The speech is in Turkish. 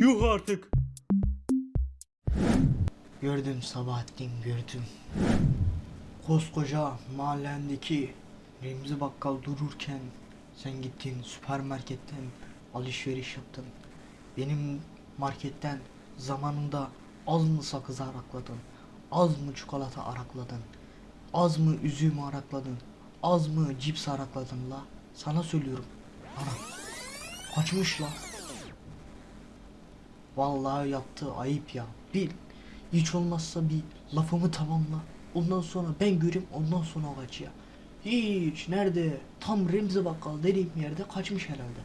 Yuh artık. Gördüm Sabahattin gördüm. Koskoca mahallendeki Remzi Bakkal dururken sen gittin süpermarketten alışveriş yaptın. Benim marketten zamanında az mı sakız arakladın? Az mı çikolata arakladın? Az mı üzüm arakladın? Az mı cips arakladın la? Sana söylüyorum. Ana. Kaçmış la. Vallahi yaptığı ayıp ya. Bir hiç olmazsa bir lafımı tamamla. Ondan sonra ben göreyim ondan sonra kaç ya. Hiç nerede? Tam Remzi Bakkal dediğim yerde kaçmış herhalde.